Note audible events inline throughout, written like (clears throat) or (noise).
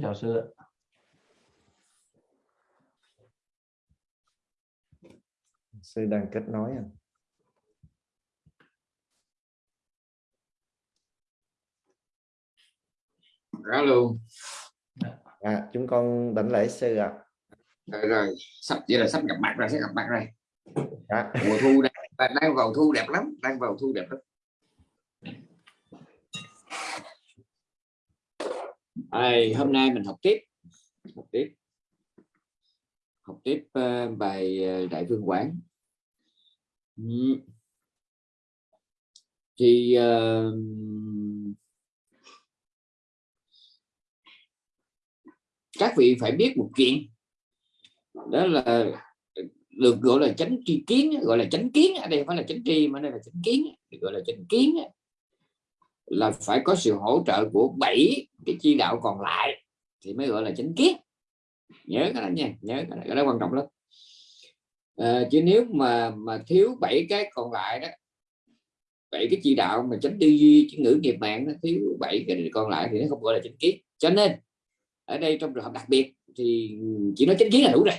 chào sư sư đang kết nối à? alo à chúng con đảnh lễ sư ạ. Rồi, rồi. Sắp chỉ là sắp gặp mặt rồi sẽ gặp mặt rồi. À. mùa thu đang, đang vào thu đẹp lắm đang vào thu đẹp lắm Ai, hôm nay mình học tiếp. Học tiếp. Học tiếp uh, bài uh, đại phương quán. Uhm. thì uh, các vị phải biết một chuyện. Đó là được gọi là chánh tri kiến gọi là chánh kiến ở đây không phải là chánh tri mà đây là chánh kiến gọi là chánh kiến là phải có sự hỗ trợ của bảy cái chi đạo còn lại thì mới gọi là chánh kiến. Nhớ cái đó nha nhớ cái đó, cái đó quan trọng lắm. À, chứ nếu mà mà thiếu bảy cái còn lại đó bảy cái chi đạo mà chánh tư duy chữ ngữ nghiệp mạng nó thiếu bảy cái còn lại thì nó không gọi là chánh kiến. Cho nên ở đây trong trường hợp đặc biệt thì chỉ nói chánh kiến là đủ rồi.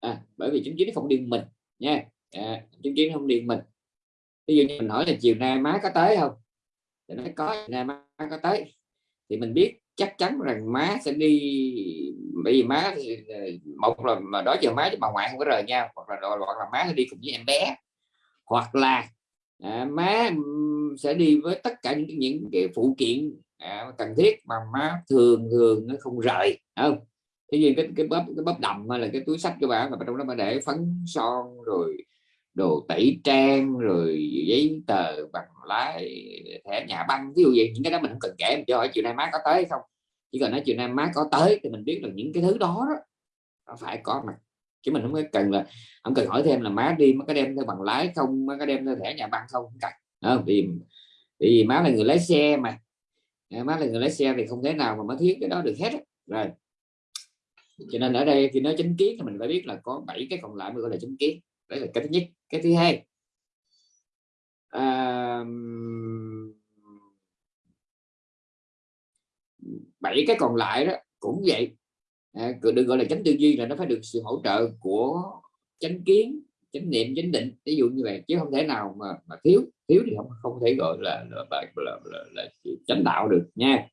À, bởi vì chánh kiến nó không điên mình nha. À, chánh kiến không điên mình. Ví dụ như mình hỏi là chiều nay má có tới không? Thì nói có ngày nay má có tới. Thì mình biết chắc chắn rằng má sẽ đi bởi vì má thì ờ, một là mà đó giờ má với bà ngoại không có rời nhau hoặc là hoặc là má sẽ đi cùng với em bé. Hoặc là à, má sẽ đi với tất cả những những cái phụ kiện à, cần thiết mà má thường thường nó không rời không? Thế nhưng cái cái bắp cái bắp đầm hay là cái túi sách của bạn mà trong đó mà để phấn son rồi đồ tẩy trang rồi giấy tờ bằng lái thẻ nhà băng ví dụ vậy. Những cái đó mình không cần kể mình cho hỏi chiều nay má có tới không. Chỉ cần nói chiều nay má có tới thì mình biết được những cái thứ đó, đó phải có mặt. Chứ mình không cần là không cần hỏi thêm là má đi má có đem theo bằng lái không má có đem theo thẻ nhà băng không không cần. Vì vì má là người lái xe mà. Ờ, má là người lái xe thì không thể nào mà má thiếu cái đó được hết rồi. Cho nên ở đây khi nói chính kiến thì mình phải biết là có bảy cái còn lại mới gọi là chính kiến đấy là cái thứ nhất. Cái thứ hai. À, bảy cái còn lại đó cũng vậy. À, đừng gọi là chánh tư duy là nó phải được sự hỗ trợ của chánh kiến chánh niệm chánh định. Ví dụ như vậy chứ không thể nào mà, mà thiếu. Thiếu thì không không thể gọi là là, là, là, là, là chánh đạo được nha.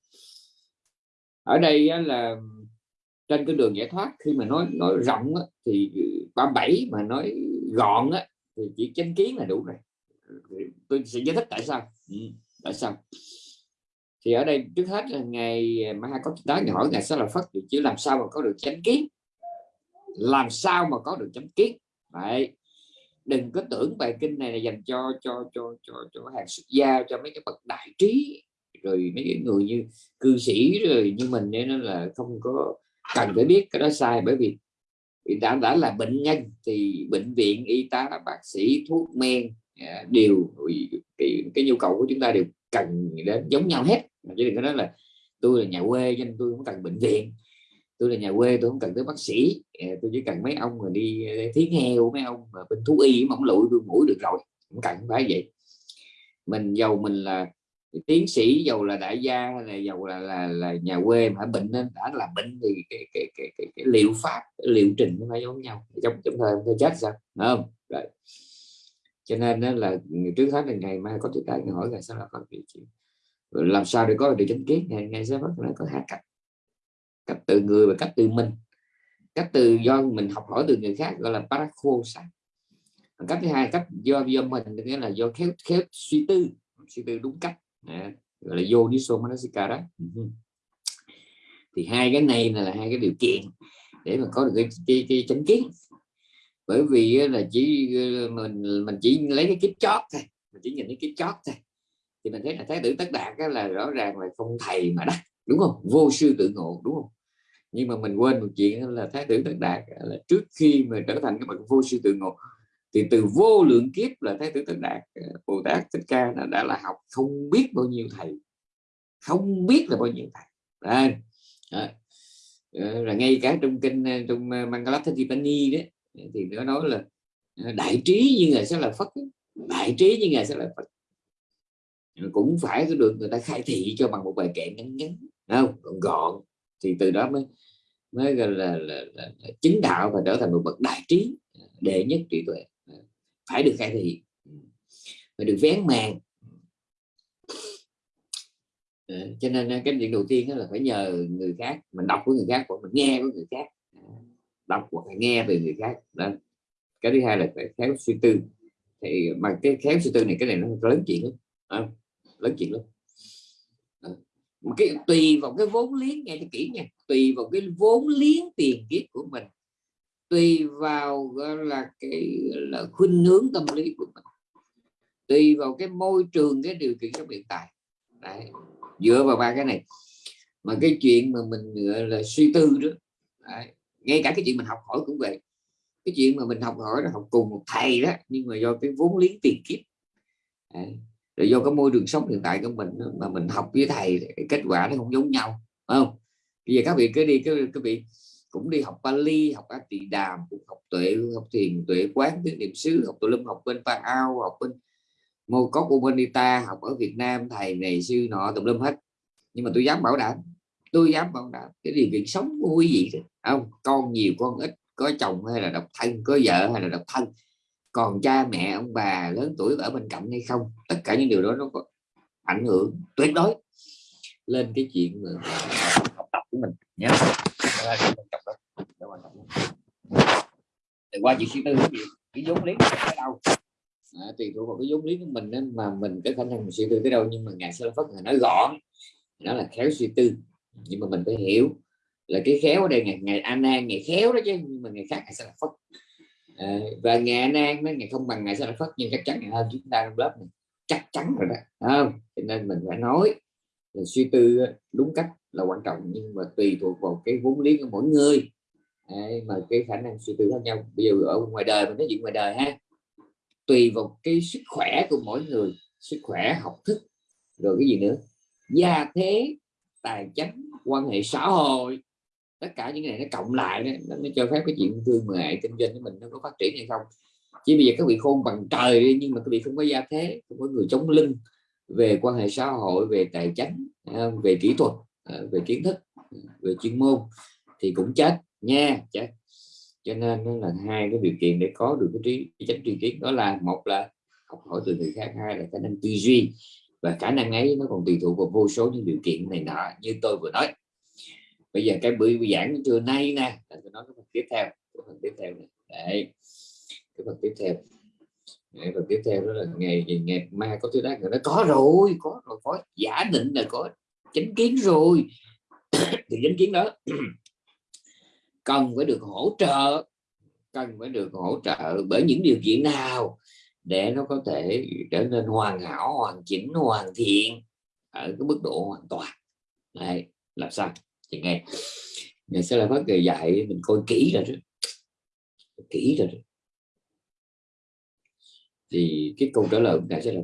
Ở đây là trên cái đường giải thoát khi mà nói nói rộng thì ba bảy mà nói gọn á, thì chỉ chánh kiến là đủ rồi. Tôi sẽ giải thích tại sao. Ừ, tại sao? Thì ở đây trước hết là ngày mà hai có tới ngày hỏi ngày sẽ là phất thì chứ làm sao mà có được chánh kiến? Làm sao mà có được chánh kiến? Vậy đừng có tưởng bài kinh này là dành cho cho cho cho cho hàng xuất gia cho mấy cái bậc đại trí rồi mấy cái người như cư sĩ rồi như mình nên là không có cần phải biết cái đó sai. Bởi vì đã đã là bệnh nhân thì bệnh viện y tá bác sĩ thuốc men à, đều cái, cái nhu cầu của chúng ta đều cần đến giống nhau hết. Chứ đừng có nói là tôi là nhà quê cho nên tôi không cần bệnh viện. Tôi là nhà quê tôi không cần tới bác sĩ. À, tôi chỉ cần mấy ông mà đi à, thiến heo mấy ông mà bên thú y mỏng lụi tôi mũi được rồi. Không cần phải vậy. Mình giàu mình là tiến sĩ giàu là đại gia hay là giàu là là, là nhà quê mà bệnh nên đã là bệnh thì cái cái cái, cái, cái liệu pháp cái liệu trình nó phải giống nhau. Trong trong thời tôi chết sao? Đúng không? Rồi. Cho nên đó là trước hết là ngày mai có thực tại hỏi là sao là phân biệt làm sao để có được chánh kiến? Ngày ngày sẽ bắt là có hai cách cách từ người và cách từ mình. Cách từ do mình học hỏi từ người khác gọi là parakosa cách thứ hai cách do do mình nghĩa là do khéo khéo suy tư. Suy tư đúng cách à, gọi là vô đi manasikara đó ừ. thì hai cái này là hai cái điều kiện để mà có được cái, cái, cái chánh kiến. Bởi vì là chỉ ờ, mình mình chỉ lấy cái kiếp chót thôi mình chỉ nhìn cái kiếp chót thôi. Thì mình thấy là thái tử tất đạt là rõ ràng là không thầy mà đắc đúng không? Vô sư tự ngộ đúng không? Nhưng mà mình quên một chuyện là thái tử tất đạt là trước khi mà trở thành cái bậc vô sư tự ngộ thì từ vô lượng kiếp là thái tử tất đạt ờ, bồ tát thích ca đã, đã là học không biết bao nhiêu thầy không biết là bao nhiêu thầy. Đây là ờ, ngay cả trong kinh ờ, trong Mangalatthitipani đấy thì nó nói là đại trí như ngài sẽ là phật đại trí như ngài sẽ là phật. Cũng phải được người ta khai thị cho bằng một bài kệ ngắn ngắn không? Còn gọn. Thì từ đó mới mới gọi là, là, là, là chính đạo và trở thành một bậc đại trí đệ nhất trí tuệ phải được khai thị phải được vén màn. Ờ, cho nên ờ, cái chuyện đầu tiên là phải nhờ người khác mình đọc của người khác hoặc mình nghe của người khác. Đọc hoặc là nghe về người khác. Đó. cái thứ hai là phải khéo suy tư. Thì mà cái khéo suy tư này cái này nó lớn chuyện lắm. À, lớn chuyện lắm. À, cái tùy vào cái vốn liếng nghe cho kỹ nha tùy vào cái vốn liếng tiền kiếp của mình tùy vào, gọi là, cái là, khuynh hướng tâm lý của mình tùy vào cái môi trường, cái điều kiện trong hiện tại Đấy. dựa vào ba cái này mà cái chuyện mà mình, gọi là, suy tư đó, Đấy. ngay cả cái chuyện mình học hỏi cũng vậy cái chuyện mà mình học hỏi là học cùng một thầy đó, nhưng mà do cái vốn liếng tiền kiếp Đấy. rồi do cái môi trường sống hiện tại của mình mà mình học với thầy kết quả nó không giống nhau không bây giờ các vị cứ đi cái các vị cũng đi học Bali, học A Tỳ Đàm, cũng học tuệ, học thiền, tuệ quán tiếng niệm xứ, học tụ lâm học bên Pa Ao, học bên Mô Cốc Umanita học ở Việt Nam, thầy này, sư nọ, tùm lâm hết. Nhưng mà tôi dám bảo đảm, tôi dám bảo đảm cái điều kiện sống của quý vị không, con nhiều, con ít, có chồng hay là độc thân, có vợ hay là độc thân, còn cha mẹ, ông bà lớn tuổi ở bên cạnh hay không, tất cả những điều đó nó có ảnh hưởng tuyệt đối lên cái chuyện mà học của mình nhé. Qua chuyện suy tư cái gì cái vốn liếng ở đâu? À, tùy thuộc vào cái vốn liếng của mình đó, mà mình cái khả năng mình suy tư tới đâu nhưng mà ngài sơ phất nói gọn nó là khéo suy tư. Nhưng mà mình phải hiểu là cái khéo ở đây ngày ngày an nan ngày khéo đó chứ nhưng mà ngày khác ngày sẽ phất. À, và ngày an nan nó ngày không bằng ngày sẽ phất nhưng chắc chắn ngày hơn chúng ta trong lớp này. Chắc chắn rồi đó không? Cho nên mình phải nói là suy tư đúng cách là quan trọng nhưng mà tùy thuộc vào cái vốn liếng của mỗi người. Đấy, mà cái khả năng suy tư khác nhau. Bây giờ ở ngoài đời mình nói chuyện ngoài đời ha. Tùy vào cái sức khỏe của mỗi người sức khỏe học thức rồi cái gì nữa. Gia thế tài chánh quan hệ xã hội tất cả những cái này nó cộng lại đó, nó mới cho phép cái chuyện thương mại kinh doanh của mình nó có phát triển hay không. Chỉ bây giờ các vị khôn bằng trời đi nhưng mà các vị không có gia thế không có người chống lưng về quan hệ xã hội về tài chánh à, về kỹ thuật. À, về kiến thức, về chuyên môn thì cũng chết nha, chết. Cho nên nó là hai cái điều kiện để có được cái trí chánh tri kiến. Đó là một là học hỏi từ người khác, hai là khả năng tư duy. Và khả năng ấy nó còn tùy thuộc vào vô số những điều kiện này nọ như tôi vừa nói. Bây giờ cái buổi giảng trưa nay nè, là tôi nói cái phần tiếp theo, cái phần tiếp theo này. Đấy, cái phần tiếp theo. Cái phần tiếp theo đó là ngày ngày mai có thứ đó nó có rồi có rồi, có. Giả định là có chánh kiến rồi. Thì chánh kiến đó (clears throat) cần phải được hỗ trợ, cần phải được hỗ trợ bởi những điều kiện nào để nó có thể trở nên hoàn hảo, hoàn chỉnh, hoàn thiện ở cái mức độ hoàn toàn. Này làm sao? Thì nghe ngày sẽ là phát người dạy mình coi kỹ rồi đó. Kỹ rồi đó. Thì cái câu trả lời của ngài sẽ là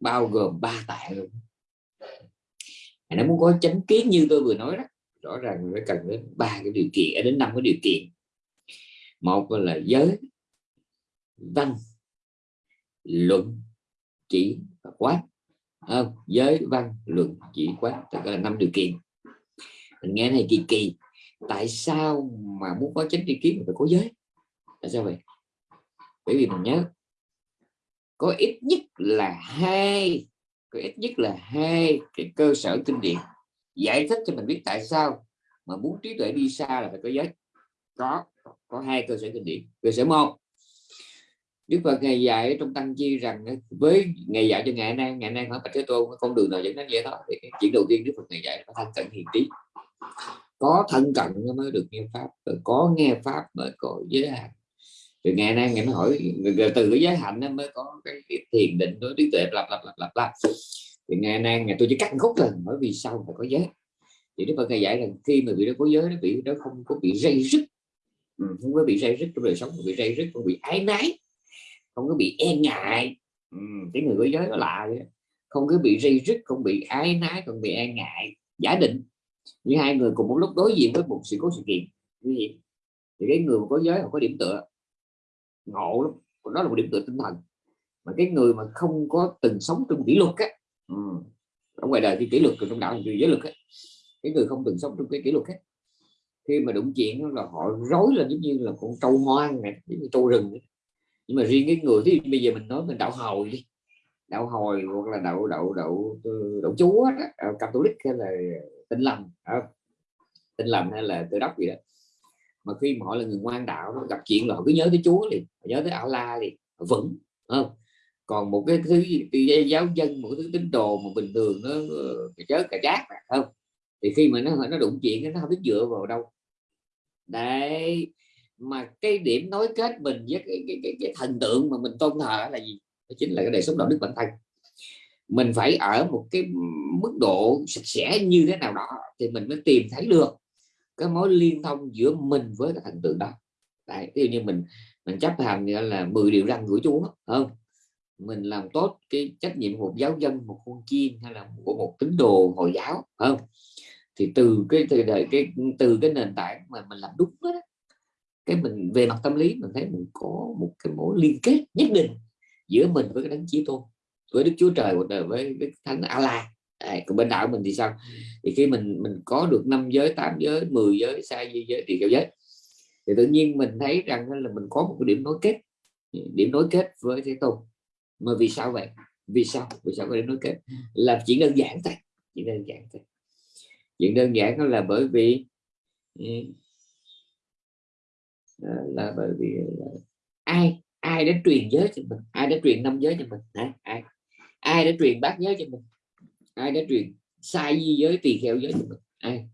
bao gồm ba tạng luôn nó muốn có chánh kiến như tôi vừa nói đó. Rõ ràng phải cần đến ba cái điều kiện đến năm cái điều kiện. Một là giới văn luận chỉ và quán à, ờ, giới văn luận chỉ quán tất cả là năm điều kiện. Mình nghe này kỳ kỳ. Tại sao mà muốn có chánh tri kiến phải có giới? Tại sao vậy? Bởi vì mình nhớ có ít nhất là hai có ít nhất là hai cái cơ sở kinh điển giải thích cho mình biết tại sao mà muốn trí tuệ đi xa là phải có giới. Có có hai cơ sở kinh điển cơ sở một, Đức Phật ngày dạy trong tăng chi rằng với ngày dạy cho ngày nay ngày nay hỏi bạch thế tôn, con đường nào dẫn đến vậy đó thì cái chuyện đầu tiên Đức Phật ngày dạy là thân cận hiền trí. Có thân cận mới được nghe pháp, rồi có nghe pháp mới có giới hạn thì ngày nay ngày nó hỏi từ cái giới hạnh nó mới có cái, cái thiền định đối trí tuệ lặp lặp lặp lặp lặp thì ngày nay ngày tôi chỉ cắt khúc rồi hỏi vì sao phải có giới. Thì Đức Phật ngày dạy rằng khi mà bị đó có giới nó bị nó không có bị dây rứt. Ừ, không có bị dây rứt trong đời sống không bị dây rứt không bị ái nái không có bị e ngại. Ừ, cái người có giới nó lạ vậy không có bị dây rứt không bị ái nái không bị e ngại. Giả định. Như hai người cùng một lúc đối diện với một sự cố sự kiện. Thì cái người có giới họ có điểm tựa ngộ lắm. Đó là một điểm tựa tinh thần. Mà cái người mà không có từng sống trong kỷ luật á ừ. ở ngoài đời thì kỷ luật trong đạo thì giới luật á. Cái người không từng sống trong cái kỷ luật á khi mà đụng chuyện là họ rối lên giống như là con trâu hoang này giống như trâu rừng nhưng mà riêng cái người thì bây giờ mình nói mình đạo hồi đi đạo hồi hoặc là đậu đậu đậu đậu chúa đó, à, catholic hay là tinh lành à, tinh lành hay là tự đốc gì đó mà khi mà họ là người ngoan đạo nó gặp chuyện là họ cứ nhớ tới chúa liền nhớ tới Allah liền vững không? Còn một cái thứ giáo dân một cái thứ tín đồ mà bình thường nó chớ cả chát không? Thì khi mà nó nó đụng chuyện nó không biết dựa vào đâu. Đấy mà cái điểm nối kết mình với cái, cái, cái, cái thần tượng mà mình tôn thờ là gì? Đó chính là cái đời sống đạo đức bản thân. Mình phải ở một cái mức độ sạch sẽ như thế nào đó thì mình mới tìm thấy được cái mối liên thông giữa mình với cái thần tượng đó. Đấy, ví dụ như mình mình chấp hành là 10 điều răn của Chúa không? Mình làm tốt cái trách nhiệm một giáo dân, một con chiên hay là của một tín đồ hồi giáo không? Thì từ cái, từ đời, cái, từ cái nền tảng mà mình làm đúng đó, cái mình về mặt tâm lý mình thấy mình có một cái mối liên kết nhất định giữa mình với cái đấng chí tôn với đức chúa trời của đời với đức thánh Allah à, còn bên đạo mình thì sao? Thì khi mình mình có được năm giới tám giới 10 giới sai di giới thì kiểu giới. Thì tự nhiên mình thấy rằng là mình có một cái điểm nối kết điểm nối kết với thế tôn. Mà vì sao vậy? Vì sao? Vì sao có điểm nối kết? Là chỉ đơn giản thôi chỉ đơn giản thôi. Chuyện đơn giản đó là bởi vì ừ, là bởi vì là ai ai đã truyền giới cho mình? Ai đã truyền năm giới cho mình? Hả? ai? Ai đã truyền bát giới cho mình? Ai đã truyền sai di giới tùy theo giới ai?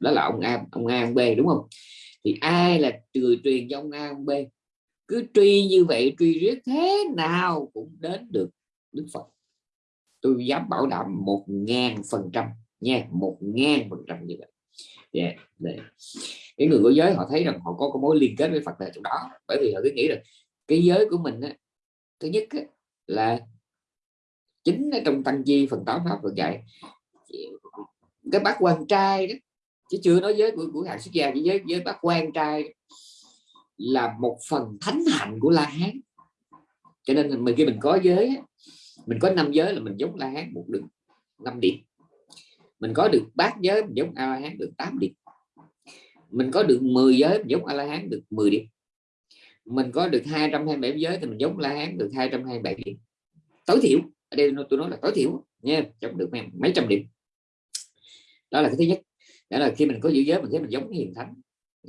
Đó là ông A ông A ông B đúng không? Thì ai là người truyền cho ông A ông B? Cứ truy như vậy truy riết thế nào cũng đến được Đức Phật. Tôi dám bảo đảm một ngàn phần trăm nha một ngàn phần trăm như vậy. Yeah. Để. cái người của giới họ thấy rằng họ có cái mối liên kết với Phật tại chỗ đó. Bởi vì họ cứ nghĩ rằng cái giới của mình á, thứ nhất á, là chính ở trong tăng chi, phần tám pháp được dạy cái bác quan trai đó chứ chưa nói giới của của hàng xuất gia, chỉ với với bác quan trai là một phần thánh hạnh của la hán. Cho nên mình, khi mình có giới mình có năm giới là mình giống la hán một đường, năm điểm mình có được bát giới mình giống a la hán được 8 điểm mình có được 10 giới mình giống a la hán được 10 điểm mình có được 227 giới thì mình giống la hán được 227 điểm tối thiểu đây tôi nói là tối thiểu nha chống được mấy trăm điểm. Đó là cái thứ nhất. Đó là khi mình có giữ giới mình thấy mình giống hiền thánh.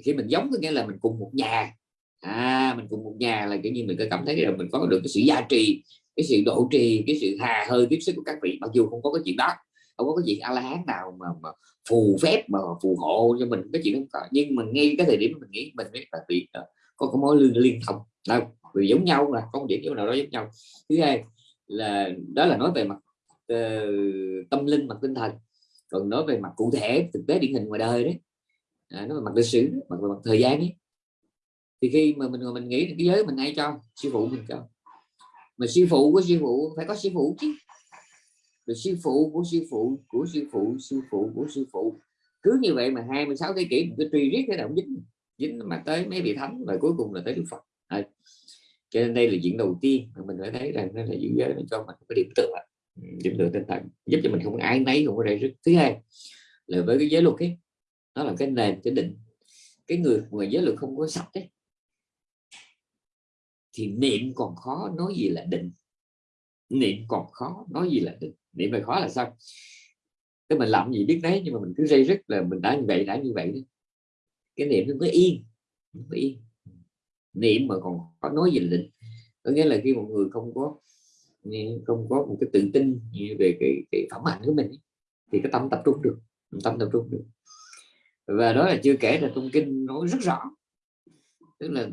Khi mình giống có nghĩa là mình cùng một nhà. À mình cùng một nhà là kiểu như mình có cảm thấy là mình có được cái sự gia trì cái sự độ trì cái sự hà hơi tiếp sức của các vị mặc dù không có cái chuyện đó không có cái chuyện a la hán nào mà, mà phù phép mà phù hộ cho mình cái chuyện không có. Nhưng mà ngay cái thời điểm mình nghĩ mình biết là bị ờ, có cái mối liên liên thông. Đâu vì giống nhau là có một điểm nào đó giống nhau. Thứ hai là đó là nói về mặt uh, tâm linh mặt tinh thần. Còn nói về mặt cụ thể thực tế điển hình ngoài đời đấy. À, nó về mặt lịch sử mặt về mặt thời gian ấy. Thì khi mà mình mình nghĩ cái giới mình ai cho sư phụ mình cho. Mà sư phụ của sư phụ phải có sư phụ chứ. Rồi sư phụ của sư phụ của sư phụ sư phụ của sư phụ. Cứ như vậy mà 26 thế kỷ mình cứ truy riết cái nào dính dính mà tới mấy vị thánh và cuối cùng là tới đức phật. À, cho nên đây là chuyện đầu tiên mà mình phải thấy rằng nó là giữ giới nó cho mình cái điểm tựa. Điểm tựa tinh thần giúp cho mình không ai nấy không có rầy rứt. Thứ hai là với cái giới luật ấy nó là cái nền cái định. Cái người người giới luật không có sạch ấy thì niệm còn khó nói gì là định. Niệm còn khó nói gì là định. Niệm là khó là sao? Cái mình làm gì biết đấy nhưng mà mình cứ dây rất là mình đã như vậy đã như vậy đó. cái niệm nó mới yên nó mới yên niệm mà còn có nói gì định có nghĩa là khi một người không có không có một cái tự tin về cái, cái phẩm hạnh của mình thì cái tâm tập trung được tâm tập trung được. Và đó là chưa kể là trong kinh nói rất rõ. Tức là,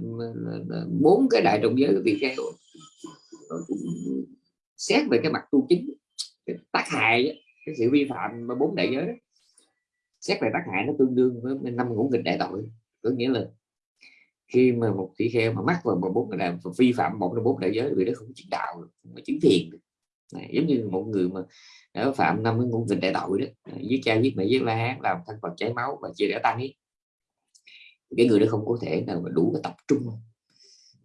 bốn cái đại trọng giới của vị kheo xét về cái mặt tu chính cái tác hại cái sự vi phạm bốn đại giới đó, xét về tác hại nó tương đương với năm ngũ nghịch đại tội. Có nghĩa là khi mà một tỷ kheo mà mắc vào một bốn người làm vi phạm một trong bốn đại giới vì đó không có chứng đạo không có chứng thiền này, giống như một người mà đã phạm năm cái ngũ nghịch đại tội đó à, giết cha giết mẹ giết la hán làm thân phật chảy máu và chia rẽ tăng ấy cái người đó không có thể nào mà đủ cái tập trung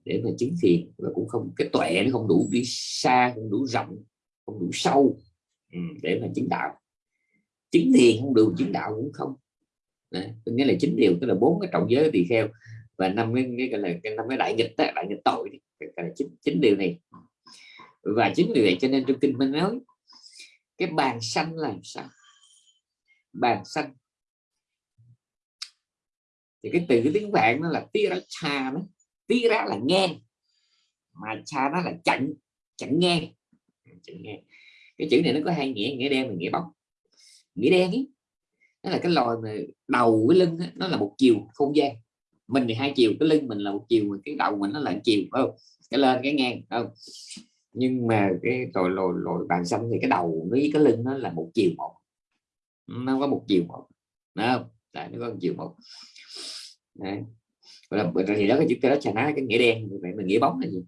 để mà chứng thiền và cũng không cái tuệ nó không đủ đi xa không đủ rộng không đủ sâu ừ, để mà chứng đạo. Chứng thiền không đủ chứng đạo cũng không. Đấy, nghĩa là chính điều tức là bốn cái trọng giới tỳ kheo và năm cái, cái gọi là cái năm cái đại nghịch đó, đại nghịch tội cái, là chín điều này. Và chính vì vậy cho nên trong kinh mình nói cái bàn xanh là sao? Bàn xanh thì cái từ cái tiếng vạn nó là tia ra cha đó. Tia ra là ngang mà cha nó là chặn chặn ngang. Chặn ngang. Cái chữ này nó có hai nghĩa nghĩa đen và nghĩa bóng. Nghĩa đen ấy nó là cái loài mà đầu cái lưng ấy, nó là một chiều không gian mình thì hai chiều cái lưng mình là một chiều, mà cái đầu mình nó là một chiều không? Cái lên, cái ngang không? Nhưng mà cái rồi lồi lồi bàn xanh thì cái đầu với cái lưng nó là một chiều một. Nó có một chiều một Đúng không? Tại nó có một chiều một. Đấy. là thì đó cái chữ cái đó chà ná, cái nghĩa đen vậy mình nghĩa bóng là gì?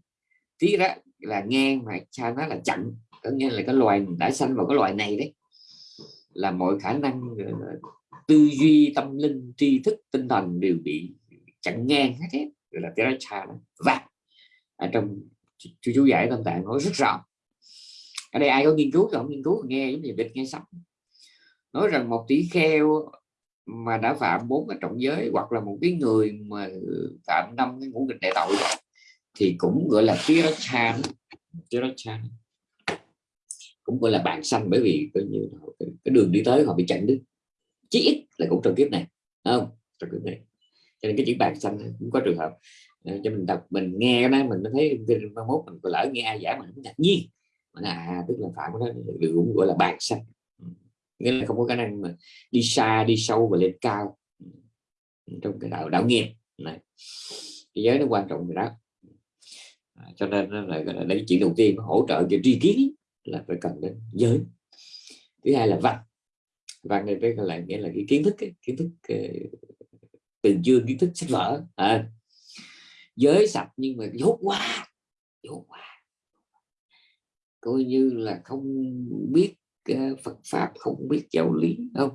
Tí đó là ngang mà cha nó là chặn, có nghĩa là cái loài đã sanh vào cái loài này đấy, là mọi khả năng tư duy tâm linh, tri thức, tinh thần đều bị chặn ngang hết hết gọi là Tiracha và ở trong chú chú giải tâm tạng nói rất rõ. Ở đây ai có nghiên cứu thì không nghiên cứu, nghe giống như địch, nghe sắp nói rằng một tỷ kheo mà đã phạm bốn cái trọng giới hoặc là một cái người mà phạm năm cái ngũ nghịch đại tội thì cũng, gọi là Tiracha Tiracha cũng, gọi là bạn xanh bởi vì, coi như cái đường đi tới họ bị chặn đứt. Chí ít là cũng trong kiếp này không? Trong kiếp này cho nên cái chữ bàn xanh cũng có trường hợp. Ờ, cho mình đọc mình nghe cái đó mình thấy mai mốt mình lỡ nghe ai giải mình ngạc nhiên. Mà à tức là phạm đó cũng gọi là bàn xanh. Ừ. Nghĩa là không có khả năng mà đi xa đi sâu và lên cao. Ừ. Ừ, trong cái đạo đạo nghiệp. Này. Cái giới nó quan trọng rồi đó. À, cho nên là, là, là chuyện đầu tiên hỗ trợ cho tri kiến là phải cần đến giới. Thứ hai là văn. Văn này với lại nghĩa là cái kiến thức kiến thức ờ, từng chương kiến thức sách vở. À, giới sạch nhưng mà dốt quá dốt quá. Coi như là không biết uh, Phật pháp không biết giáo lý không.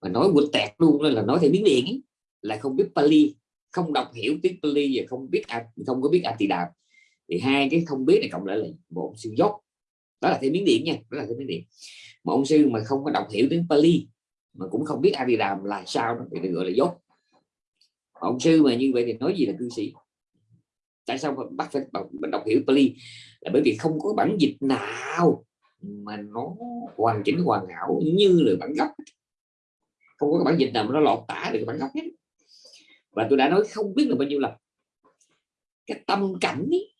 Mà nói quên tẹt luôn là nói theo tiếng điện ấy, là không biết Pali. Không đọc hiểu tiếng Pali và không biết không có biết A Tỳ Đàm thì hai cái không biết này cộng lại là một sự dốt. Đó là theo miếng điện nha đó là theo miếng điện mà ông sư mà không có đọc hiểu tiếng Pali mà cũng không biết A Di Đàm là sao đó thì được gọi là dốt ông sư mà như vậy thì nói gì là cư sĩ? Tại sao mà bắt phải mình đọc hiểu Pali? Là bởi vì không có bản dịch nào mà nó hoàn chỉnh hoàn hảo như là bản gốc. Không có bản dịch nào mà nó lọt tả được bản gốc hết. Và tôi đã nói không biết là bao nhiêu lần. Cái tâm cảnh ấy,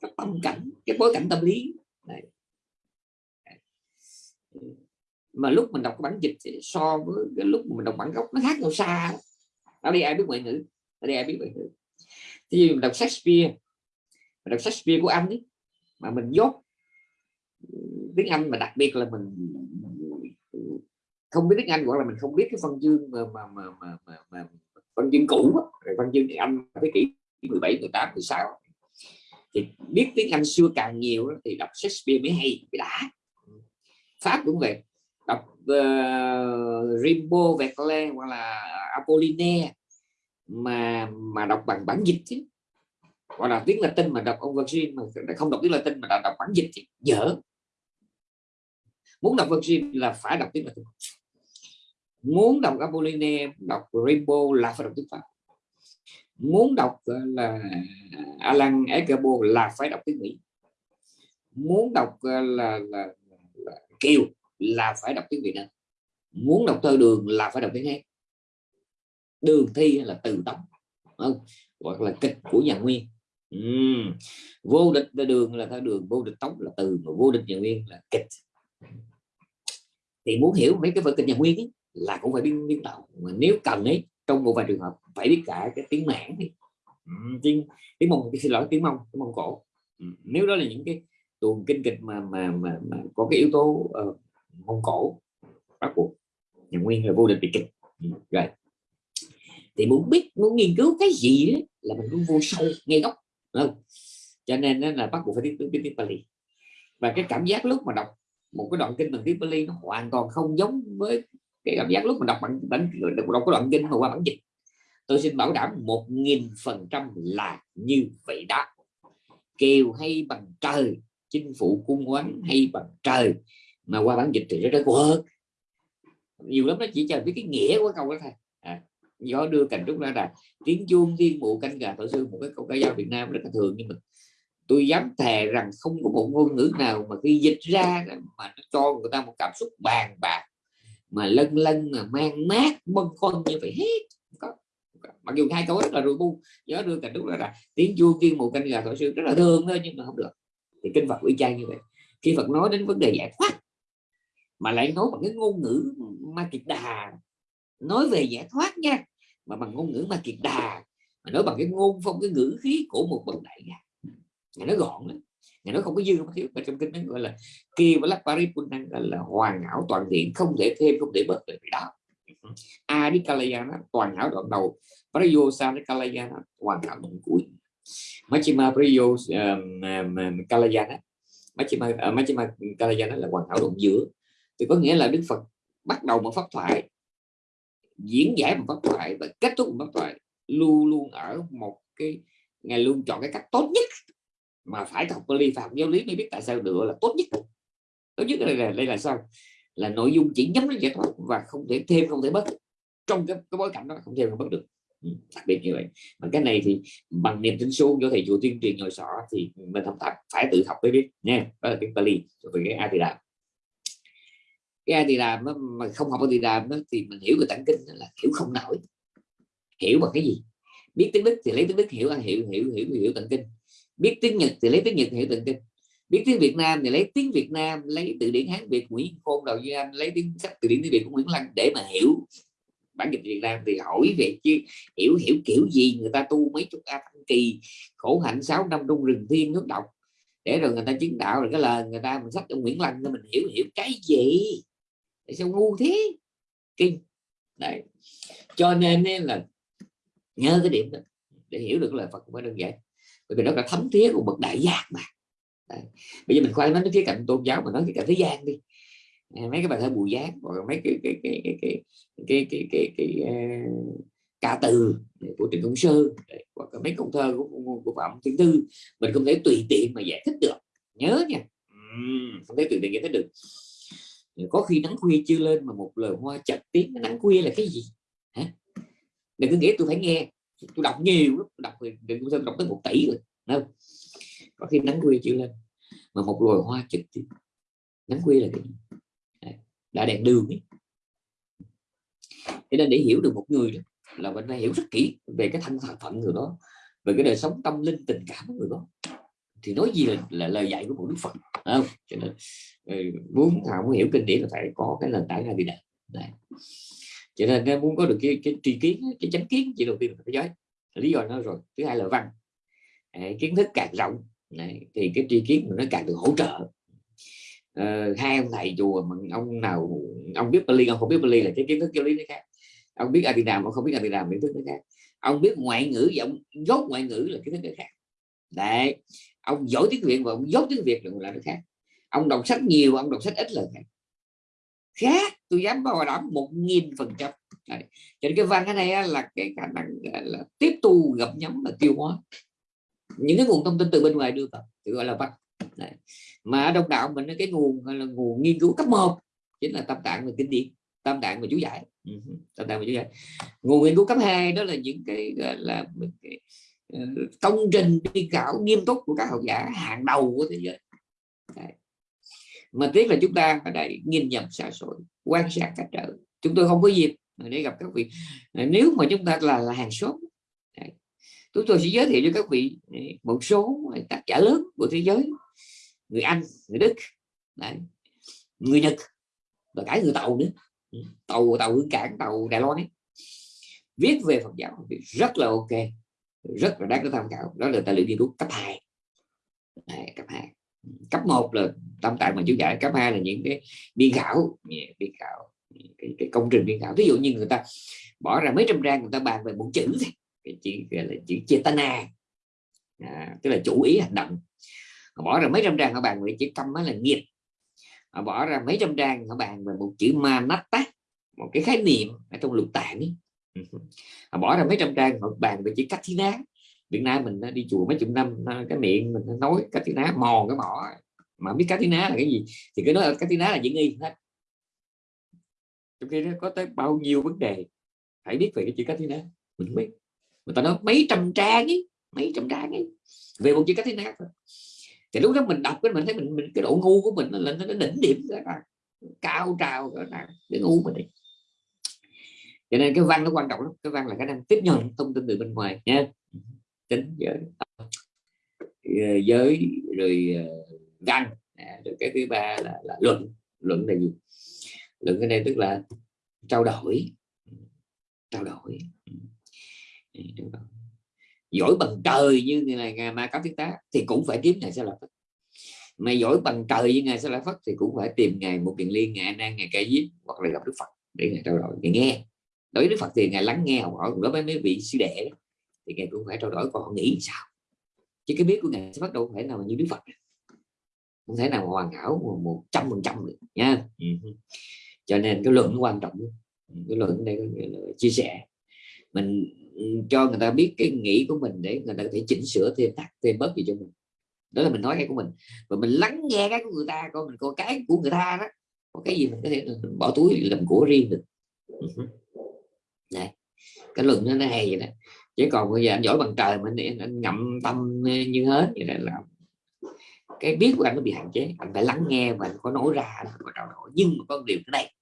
cái tâm cảnh cái bối cảnh tâm lý. Này mà lúc mình đọc bản dịch so với cái lúc mình đọc bản gốc nó khác nhau xa ở đây ai biết ngoại ngữ? Ở đây ai biết ngoại ngữ? Thì mình đọc Shakespeare mình đọc Shakespeare của anh ấy mà mình dốt tiếng Anh mà đặc biệt là mình không biết tiếng Anh gọi là mình không biết cái phân chương mà mà mà, mà, mà, mà phân chương cũ rồi phân chương Anh thế kỷ 17 18 16 thì biết tiếng Anh xưa càng nhiều thì đọc Shakespeare mới hay mới đã. Pháp cũng vậy đọc uh, ờ, Rimbaud Verlaine hoặc là Apollinaire mà mà đọc bằng bản dịch chứ. Hoặc là tiếng Latin mà đọc ông Virgin mà không đọc tiếng Latin mà đọc bản dịch thì dở. Muốn đọc Virgin là phải đọc tiếng Latin. Muốn đọc Apollinaire đọc Rimbaud là phải đọc tiếng Pháp. Muốn đọc ờ, là Alan Eggerbo là phải đọc tiếng Mỹ. Muốn đọc ờ, là, là, là, là Kiều là phải đọc tiếng Việt Nam. Muốn đọc thơ đường là phải đọc tiếng Hán. Đường thi là từ tống không? hoặc là kịch của nhà nguyên. Uhm. vô địch là đường là thơ đường vô địch tống là từ mà vô địch nhà nguyên là kịch. Thì muốn hiểu mấy cái vở kịch nhà nguyên ấy, là cũng phải biết biết đạo mà nếu cần ấy trong một vài trường hợp phải biết cả cái tiếng mãn đi tiếng tiếng mông xin lỗi tiếng mông tiếng mông cổ. Nếu đó là những cái tuồng kinh kịch mà mà mà, mà có cái yếu tố uh, mông cổ, bắt buộc. Nhà nguyên là vô địch bị kịch. Ừ, rồi. Thì muốn biết, muốn nghiên cứu cái gì đấy là mình muốn vô sâu ngay gốc không? cho nên là bắt buộc phải biết tiếng tiếng Pali và cái cảm giác lúc mà đọc một cái đoạn kinh bằng tiếng Pali nó hoàn toàn không giống với cái cảm giác lúc mà đọc bản bản đọc cái đoạn kinh mà qua bản dịch. Tôi xin bảo đảm một nghìn phần trăm là như vậy đó. Kêu hay bằng trời chinh phụ cung quán hay bằng trời mà qua bản dịch thì rất rất hơn. Nhiều lắm nó chỉ cho biết cái nghĩa của câu đó thôi. À, gió đưa cành trúc ra là tiếng chuông thiên mụ canh gà thổi sư một cái câu ca dao Việt Nam rất là thường. Nhưng mà tôi dám thề rằng không có một ngôn ngữ nào mà khi dịch ra mà nó cho người ta một cảm xúc bàn bạc. Mà lân lân mà mang mát bâng khuâng như vậy hết. Mặc dù hai câu rất là rồi bu. Gió đưa cành trúc ra là tiếng chuông kiên mụ canh gà thổi sư rất là thương thôi nhưng mà không được. Thì kinh Phật uy chang như vậy. Khi Phật nói đến vấn đề giải thoát mà lại nói bằng cái ngôn ngữ ma kiệt đà. Nói về giải thoát nha mà bằng ngôn ngữ ma kiệt đà. Mà nói bằng cái ngôn phong cái ngữ khí của một bậc đại gia. Ngài nói gọn lắm. Ngài nói không có dư không thiếu. Mà trong kinh nó gọi là kia và lắc paripunan gọi là hoàn hảo toàn diện không thể thêm không thể bớt được đó. Adikalayana toàn hảo đoạn đầu. Prayosanalayana hoàn hảo đoạn cuối. Machima Priyo um, ờ, um, Kalayana Machima, uh, ờ, Machima Kalayana là hoàn hảo đoạn giữa thì có nghĩa là Đức Phật bắt đầu một pháp thoại diễn giải một pháp thoại và kết thúc một pháp thoại luôn luôn ở một cái ngày luôn chọn cái cách tốt nhất mà phải học Bali và học giáo lý mới biết tại sao được là tốt nhất. Tốt nhất đây là đây là sao? Là nội dung chỉ nhắm đến giải thoát và không thể thêm không thể bớt. Trong cái, cái bối cảnh đó không thêm không bớt được. Ừ, đặc biệt như vậy. Mà cái này thì bằng niềm tin suông do thầy chùa tuyên truyền ngồi sọ thì mình không thật phải tự học mới biết nha. Đó là tiếng Bali về cái a thì Adida cái thì làm mà không học thì làm thì mình hiểu về tạng kinh là hiểu không nổi. Hiểu bằng cái gì? Biết tiếng đức thì lấy tiếng đức, hiểu hiểu hiểu hiểu hiểu tận kinh. Biết tiếng nhật thì lấy tiếng nhật, hiểu tận kinh. Biết tiếng việt nam thì lấy tiếng việt nam, lấy từ điển hán, việt, nguyễn, khôn đầu duy anh, lấy tiếng sách từ điển tiếng việt của nguyễn lăng để mà hiểu. Bản dịch việt nam thì hỏi về chứ hiểu hiểu kiểu gì, người ta tu mấy chục a kỳ, khổ hạnh, sáu năm trong rừng, thiên nước độc. Để rồi người ta chứng đạo, rồi cái lời người ta mình sách trong nguyễn lăng mình hiểu hiểu cái gì? sao ngu thế? Kinh. Đấy. Cho nên là nhớ cái điểm đó để hiểu được lời Phật cũng phải đơn giản. Bởi vì nó là thấm thía của bậc đại giác mà. Đấy. bây giờ mình khoan nói cái khía cạnh tôn giáo mà nói cái cạnh thế gian đi. Ờ, mấy cái bài thơ bùi giác hoặc mấy cái cái cái cái cái cái cái, cái, cái uh, ca từ của Trịnh Công Sơn hoặc mấy công thơ của, của Phạm Thiên Tư. Mình không thể tùy tiện mà giải thích được. Nhớ nha. Không thể tùy tiện giải thích được có khi nắng khuya chưa lên mà một lời hoa chặt tiếng nắng khuya là cái gì? Hả? Đừng có nghĩ tôi phải nghe. Tôi đọc nhiều lắm đọc đừng có đọc tới một tỷ rồi đâu có khi nắng khuya chưa lên mà một loài hoa chật tiếng. Nắng khuya là cái gì? Đã đèn đường ấy. Cho nên để hiểu được một người đó, là mình phải hiểu rất kỹ về cái thân phận người đó về cái đời sống tâm linh tình cảm của người đó. Thì nói gì là, là lời dạy của một đức phật không cho nên ừ, muốn họ muốn hiểu kinh điển là phải có cái nền tảng là đi đạt này cho nên nếu muốn có được cái, cái tri kiến cái chánh kiến chỉ đầu tiên là thế giới lý do nó rồi thứ hai là văn. À, kiến thức càng rộng này, thì cái tri kiến nó càng được hỗ trợ. À, hai ông thầy chùa mà ông nào ông biết Bali ông không biết Bali là cái kiến thức giáo lý nó khác. Ông biết Adinam ông không biết Adinam kiến thức nó khác. Ông biết ngoại ngữ và ông ngoại ngữ là kiến thức nó khác. Đấy ông giỏi tiếng việt và ông dốt tiếng việt là nó khác. Ông đọc sách nhiều ông đọc sách ít là khác. Khác tôi dám bảo đảm một nghìn phần trăm. Cho nên cái văn cái này là cái khả năng là tiếp tu gặp nhóm là tiêu hóa. Những cái nguồn thông tin từ bên ngoài đưa vào thì gọi là văn. Đấy. mà ở đông đạo mình cái nguồn là nguồn nghiên cứu cấp 1 chính là tam tạng và kinh điển tam tạng và chú giải. Ừ tam tạng và chú giải. Nguồn nghiên cứu cấp 2 đó là những cái gọi là cái, Ờ, công trình biên khảo nghiêm túc của các học giả hàng đầu của thế giới Đấy. mà tiếc là chúng ta ở đây nhìn nhận xa xôi quan sát cách trở chúng tôi không có dịp để gặp các vị ờ, nếu mà chúng ta là, là hàng số Đấy. chúng tôi sẽ giới thiệu cho các vị ờ, một số tác giả lớn của thế giới người Anh người Đức Đấy. người Nhật và cả người Tàu nữa ừ, tàu tàu hương cảng tàu Đài Loan ấy viết về Phật giáo rất là ok rất là đáng để tham khảo. Đó là tài liệu nghiên cứu cấp 2 Đấy, cấp 2 cấp 1 là tâm tại mà chú giải cấp 2 là những cái biên khảo. Dạ, biên khảo. Dạ, cái, cái công trình biên khảo. Ví dụ như người ta bỏ ra mấy trăm trang người ta bàn về một chữ cái chữ gọi là chữ chetana. À, tức là chủ ý hành động. Họ bỏ ra mấy trăm trang họ bàn về chữ tâm là nghiệp. Họ bỏ ra mấy trăm trang họ bàn về một chữ manatta một cái khái niệm ở trong lục tạng ấy họ (laughs) à, bỏ ra mấy trăm trang họ bàn về chữ cách thi ná Việt Nam mình à, đi chùa mấy chục năm à, cái miệng mình nói cách thi ná mòn cái mỏ. Mà biết cách thi ná là cái gì thì cái nói cách thi ná là diễn nghi hết. Trong khi nó có tới bao nhiêu vấn đề phải biết về cái chữ cách thế ná mình biết. Người ta nói mấy trăm trang ấy mấy trăm trang ấy về một chữ cách thế nào thì lúc đó mình đọc cái mình thấy mình, mình cái độ ngu của mình lên nó đỉnh điểm ra cao trào ra cái ngu mình đi cho nên cái văn nó quan trọng lắm cái văn là khả năng tiếp nhận thông tin từ bên ngoài nha. Tính giới ờ, giới rồi ờ, văn à, rồi cái thứ ba là, là luận luận là gì? Luận cái này tức là trao đổi. Trao đổi. Giỏi bằng trời như ngày ngày ma cấp thiết tá thì cũng phải kiếm ngày sẽ là phật mà giỏi bằng trời như ngày sẽ là phật thì cũng phải tìm ngày một kiện liên ngày nan ngày cây diếp hoặc là gặp đức phật để ngài trao đổi ngài nghe đối với đức phật thì ngài lắng nghe học hỏi đối với mấy vị sư đệ thì ngài cũng phải trao đổi còn họ nghĩ sao? Chứ cái biết của ngài sẽ bắt đầu phải nào như đức phật. Không thể nào hoàn hảo một trăm phần trăm được nha. Ừ. cho nên cái luận nó quan trọng cái luận đây là chia sẻ. Mình cho người ta biết cái nghĩ của mình để người ta có thể chỉnh sửa thêm tắt thêm bớt gì cho mình. Đó là mình nói cái của mình. Và mình lắng nghe cái của người ta coi mình coi cái của người ta đó có cái gì mình có thể bỏ túi làm của riêng được này cái luận nó, nó hay vậy đó. Chứ còn bây giờ anh giỏi bằng trời mình anh ngậm tâm như hết vậy là cái biết của anh nó bị hạn chế. Anh phải lắng nghe và anh có nói ra có trao đổi nhưng mà có điều cái này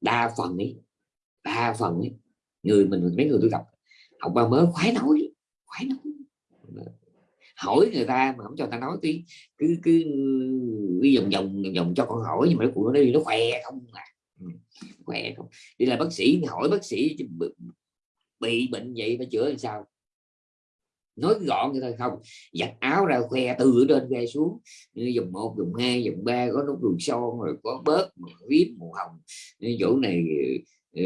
đa phần ấy đa phần ấy người mình mấy người tôi gặp học ba mới khoái nói khoái nói. Hỏi người ta mà không cho ta nói tí cứ cứ đi vòng vòng vòng cho con hỏi nhưng mà nó của nó đi nó khỏe không à khỏe không? Đi là bác sĩ hỏi bác sĩ bị bệnh vậy phải chữa làm sao? Nói gọn vậy thôi không. Giặt áo ra khoe từ trên khoe xuống. Dùng một dùng hai dùng ba có nút đường son rồi có bớt viết màu hồng. Chỗ này ờ,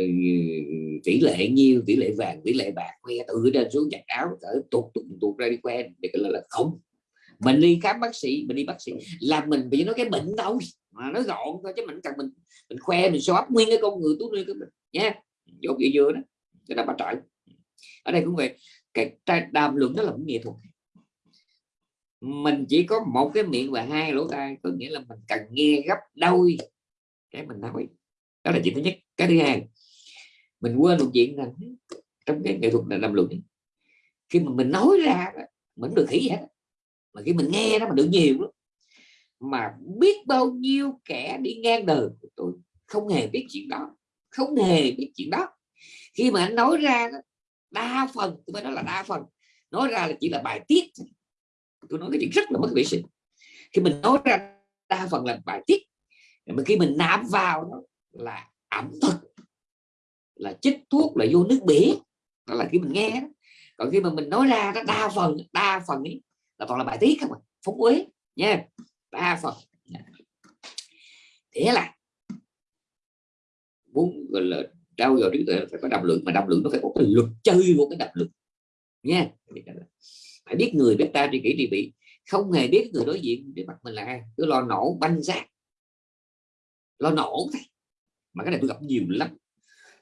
tỷ lệ nhiêu tỷ lệ vàng tỷ lệ bạc khoe từ trên xuống giặt áo cỡ tuột tuột tuột ra đi khoe. Để là, là không. Mình đi khám bác sĩ mình đi bác sĩ. Là mình bị nói cái bệnh đâu mà nói gọn thôi chứ mình cần mình mình khoe, mình xóa nguyên cái con người tốt lên cái mình. Nha dốt gì vừa đó. Cái đó bà trọi ở đây cũng vậy. Cái đàm luận đó là một nghệ thuật. Mình chỉ có một cái miệng và hai lỗ tai, có nghĩa là mình cần nghe gấp đôi cái mình nói. Đó là chuyện thứ nhất. Cái thứ hai, mình quên một chuyện là trong cái nghệ thuật là đàm luận, khi mà mình nói ra mình được khỉ hết. Mà khi mình nghe đó mà được nhiều lắm mà biết bao nhiêu kẻ đi ngang đời của tôi không hề biết chuyện đó không hề biết chuyện đó. Khi mà anh nói ra đó, đa phần tôi phải nói là đa phần nói ra là chỉ là bài tiết tôi nói cái chuyện rất là mất vệ sinh. Khi mình nói ra đa phần là bài tiết mà khi mình nạp vào đó là ẩm thực là chích thuốc là vô nước biển đó là khi mình nghe đó. còn khi mà mình nói ra đó đa phần đa phần ấy là toàn là bài tiết không à phóng uế nha đa phần. Dạ. Thế là muốn, gọi là trao dồi trí tuệ phải có đạo lượng, mà đạo lượng nó phải có cái luật chơi của cái đạo lượng. Nha. Phải biết người biết ta tri kỷ tri bị không hề biết người đối diện để mặt mình là ai. Cứ lo nổ banh ra lo nổ thôi. Mà cái này tôi gặp nhiều lắm.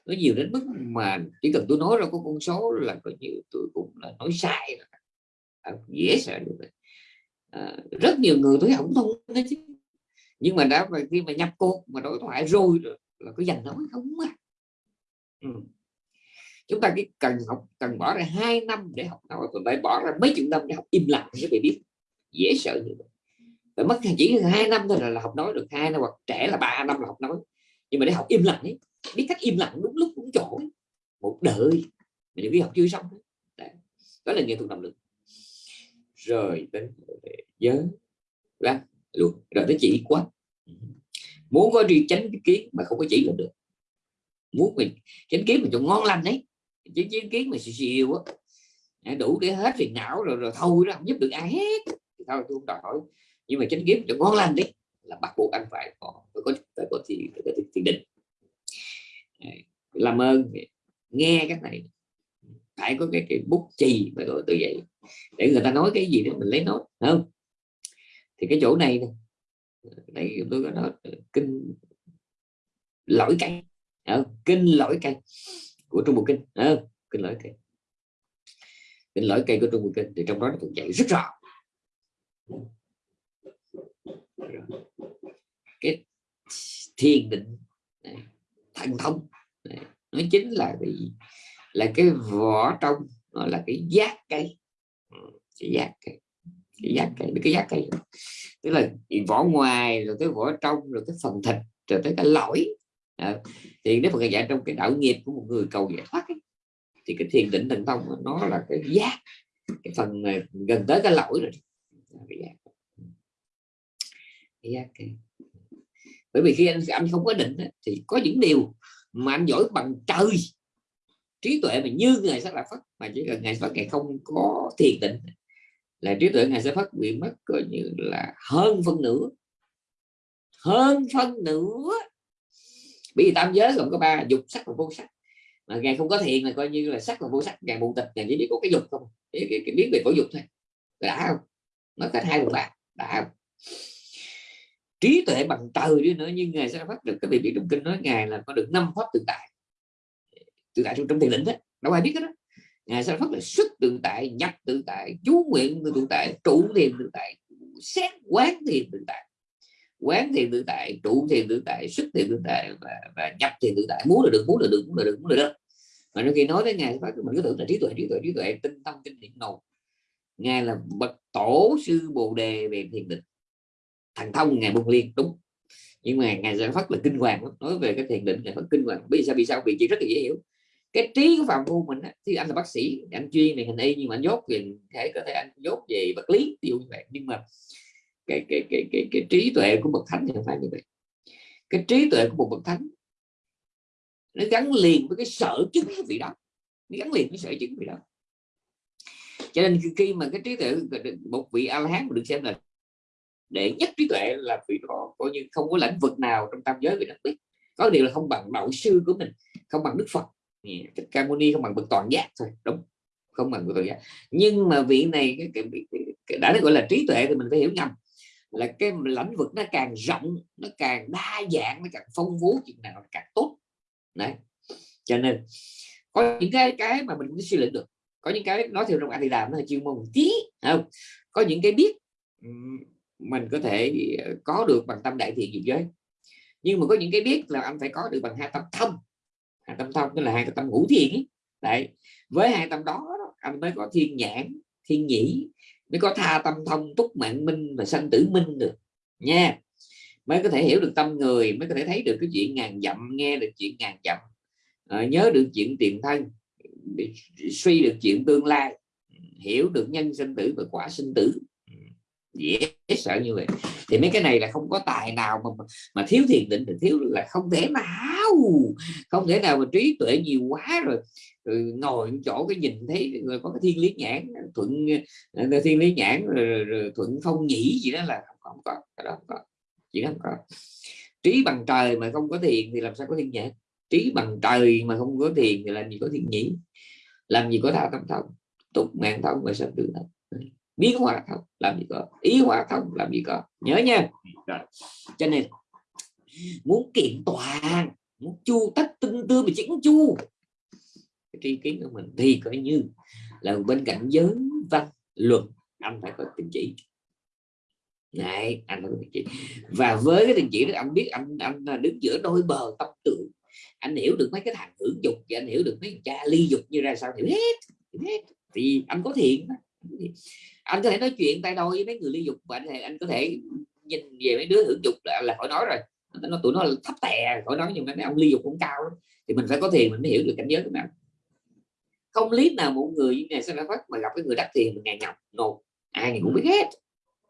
Nó nhiều đến mức mà chỉ cần tôi nói ra có con số là coi như tôi cũng là nói sai là dễ sợ được à, rất nhiều người tôi không thông đấy chứ nhưng mà đã khi mà nhập cuộc mà đối thoại rồi là có dành nói không à ừ. chúng ta cái cần học cần bỏ ra hai năm để học nói còn phải bỏ ra mấy chục năm để học im lặng để biết dễ sợ như vậy phải mất chỉ hai năm thôi là, là học nói được hai năm hoặc trẻ là ba năm là học nói nhưng mà để học im lặng ấy biết cách im lặng đúng lúc đúng chỗ ấy. một đời mà những cái học chưa xong đấy. đó là nghệ thuật động lực rồi đến giới ra luôn. Rồi tới chỉ quá. Muốn có đi tránh kiến mà không có chỉ là được. Muốn mình chánh kiến mình cho ngon lành đấy. Chứ chánh kiến mà xì xìu á. Đủ để hết phiền não rồi rồi thôi đó không giúp được ai hết. Thôi, tôi không đòi hỏi. Nhưng mà chánh kiến cho ngon lành đấy là bắt buộc anh phải có phải có phải có thì phải có thiền định. Làm ơn nghe cái này phải có cái, cái bút chì mà gọi từ vậy. Để người ta nói cái gì đó mình lấy nốt không? Thì cái chỗ này đây tôi có nói kinh lỗi cây à, kinh lỗi cây của trung bộ kinh à, kinh lỗi cây kinh lỗi cây của trung bộ kinh thì trong đó nó cũng dạy rất rõ. Cái thiền định thần thông nó chính là cái gì là cái vỏ trong nó là cái giác cây. Ừ, cái giác cây cái giác cây cái giác cây. Tức là vỏ ngoài rồi cái vỏ trong rồi cái phần thịt rồi tới cái lõi. À, thì nếu mà dạy trong cái đạo nghiệp của một người cầu giải thoát ấy, thì cái thiền định thần thông nó là cái giác. Cái phần gần tới cái lõi rồi. Cái giác cái giác cây. Bởi vì khi anh anh không có định thì có những điều mà anh giỏi bằng trời trí tuệ mà như ngày sẽ là phát mà chỉ cần ngày phát ngày không có thiền định là trí tuệ ngày sẽ phát bị mất coi như là hơn phân nửa. Hơn phân nửa. Bởi vì tam giới gồm có ba dục sắc và vô sắc. Mà ngài không có thiền là coi như là sắc và vô sắc ngài mù tịch ngài chỉ biết có cái dục không cái, cái, cái biết về cổ dục thôi. Đã không? Nó cách hai phần ba đã không? Trí tuệ bằng từ đi nữa nhưng ngài sẽ phát được cái vị biết trong kinh nói ngài là có được năm pháp tự tại tự tại trong, thiền định đó. Đâu ai biết cái đó ngài sẽ phát là xuất tự tại nhập tự tại chú nguyện tự tại trụ thiền tự tại xét quán thiền tự tại. Quán thiền tự tại trụ thiền tự tại xuất thiền tự tại và, và nhập thiền tự tại. Muốn là được muốn là được muốn là được muốn là được. Mà nó khi nói đến ngài phát mình cứ tưởng là trí tuệ trí tuệ trí tuệ tinh tâm kinh điển ngầu ngài là bậc tổ sư bồ đề về thiền định. Thành thông ngài buông liên đúng. Nhưng mà ngài giải phát là kinh hoàng nói về cái thiền định ngài phát kinh hoàng. Vì sao? Vì sao? Vì chỉ rất là dễ hiểu cái trí của phạm phu mình thì anh là bác sĩ anh chuyên về hình y nhưng mà anh dốt về thể có thể anh dốt về vật lý tiêu như vậy. Nhưng mà cái cái cái cái, cái trí tuệ của bậc thánh thì không phải như vậy. Cái trí tuệ của một bậc thánh nó gắn liền với cái sở chứng vị đó. Nó gắn liền với sở chứng vị đó. Cho nên khi mà cái trí tuệ một vị a la hán được xem là để nhất trí tuệ là vị đó coi như không có lĩnh vực nào trong tam giới vị đặc biết. Có điều là không bằng đạo sư của mình không bằng đức phật thích ca mâu ni không bằng bậc toàn giác thôi đúng không bằng bậc toàn giác. Nhưng mà vị này cái, cái, cái, cái, đã gọi là trí tuệ thì mình phải hiểu nhầm là cái lĩnh vực nó càng rộng nó càng đa dạng nó càng phong phú chuyện nào càng tốt. Đấy. Cho nên có những cái cái mà mình cũng suy luận được. Có những cái nói theo trong anh thì làm nó là chuyên môn một tí không? Có những cái biết mình có thể ờ, có được bằng tâm đại thiện diệu giới. Nhưng mà có những cái biết là anh phải có được bằng hai tâm thông hai tâm thông tức là hai tâm ngũ thiền ấy. đấy với hai tâm đó anh mới có thiên nhãn thiên nhĩ mới có tha tâm thông túc mạng minh và sanh tử minh được nha. Mới có thể hiểu được tâm người mới có thể thấy được cái chuyện ngàn dặm nghe được chuyện ngàn dặm à, nhớ được chuyện tiền thân suy được chuyện tương lai hiểu được nhân sinh tử và quả sinh tử. Dễ sợ như vậy. Thì mấy cái này là không có tài nào mà mà thiếu thiền định thì thiếu là không thể nào không thể nào mà trí tuệ nhiều quá rồi, rồi ngồi chỗ cái nhìn thấy người có cái thiên lý nhãn thuận ờ, thiên lý nhãn rồi, rồi, rồi thuận phong nhĩ gì đó là không, không có cái đó không có chỉ không có. Trí bằng trời mà không có thiền thì làm sao có thiên nhãn? Trí bằng trời mà không có thiền thì làm gì có thiên nhĩ? Làm gì có tha tâm thông? Tục mạng thông và sanh tử thông. Biến hóa thông làm gì có. Ý hóa thông làm gì có. Nhớ nha. Cho nên muốn kiện toàn chu tất tinh tư mà chỉnh chu. Cái tri kiến của mình thì coi như là bên cạnh giới văn luật anh phải có tình chỉ. Này anh phải có tình chỉ. Và với cái tình chỉ đó anh biết anh anh đứng giữa đôi bờ tâm tưởng anh hiểu được mấy cái thằng hưởng dục và anh hiểu được mấy cha ly dục như ra sao thì hết hết thì anh có thiện anh có thể nói chuyện tay đôi với mấy người ly dục và anh, anh có thể nhìn về mấy đứa hưởng dục là, là khỏi nói rồi nó tụi nó là thấp tè khỏi nói nhưng mà mấy ông ly dục cũng cao đó. thì mình phải có thiền mình mới hiểu được cảnh giới của mình không lý nào một người như này sẽ phát mà gặp cái người đắc thiền mình ngày nhọc nột ai ngày cũng biết hết.